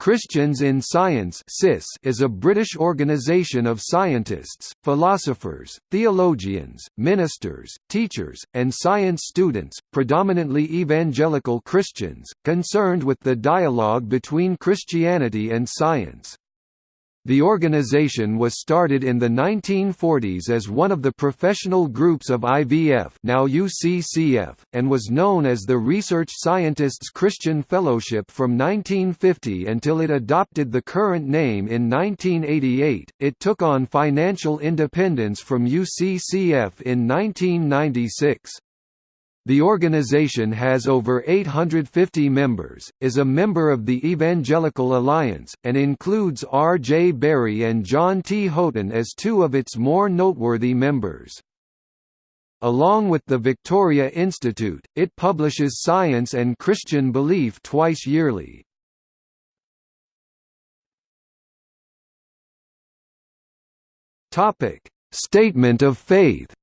Christians in Science is a British organisation of scientists, philosophers, theologians, ministers, teachers, and science students, predominantly evangelical Christians, concerned with the dialogue between Christianity and science. The organization was started in the 1940s as one of the professional groups of IVF now UCCF, and was known as the Research Scientists Christian Fellowship from 1950 until it adopted the current name in 1988. It took on financial independence from UCCF in 1996. The organization has over 850 members, is a member of the Evangelical Alliance, and includes R. J. Berry and John T. Houghton as two of its more noteworthy members. Along with the Victoria Institute, it publishes Science and Christian Belief twice yearly. Statement of Faith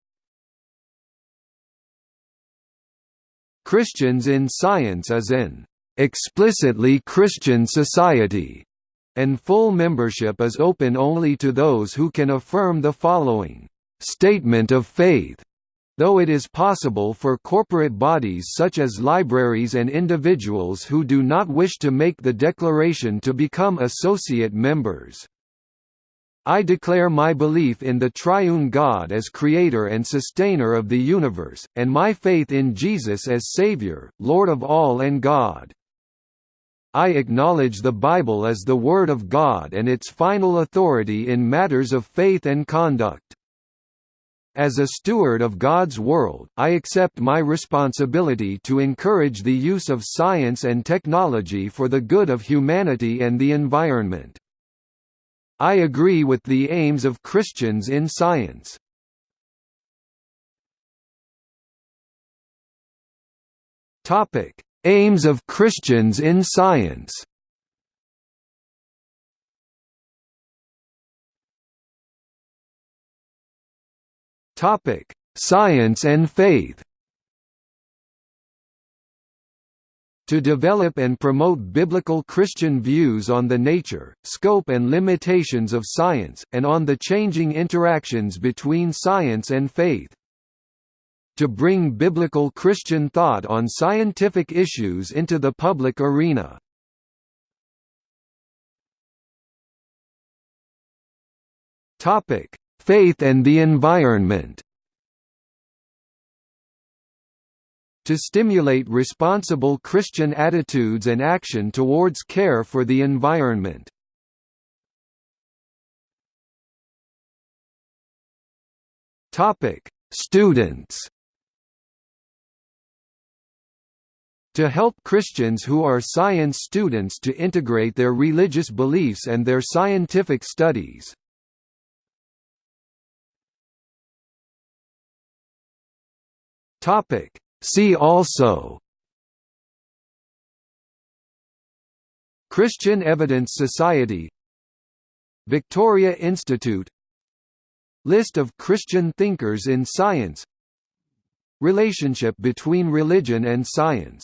Christians in Science is an explicitly Christian society, and full membership is open only to those who can affirm the following statement of faith. Though it is possible for corporate bodies such as libraries and individuals who do not wish to make the declaration to become associate members. I declare my belief in the triune God as creator and sustainer of the universe, and my faith in Jesus as Savior, Lord of all and God. I acknowledge the Bible as the Word of God and its final authority in matters of faith and conduct. As a steward of God's world, I accept my responsibility to encourage the use of science and technology for the good of humanity and the environment. I agree with the aims of Christians in science. Topic: Aims of Christians in science. Topic: Science and faith. To develop and promote biblical Christian views on the nature, scope and limitations of science, and on the changing interactions between science and faith. To bring biblical Christian thought on scientific issues into the public arena. Faith and the environment to stimulate responsible Christian attitudes and action towards care for the environment. Students to help Christians who are science students to integrate their religious beliefs and their scientific studies. Topic: See also Christian Evidence Society Victoria Institute List of Christian thinkers in science Relationship between religion and science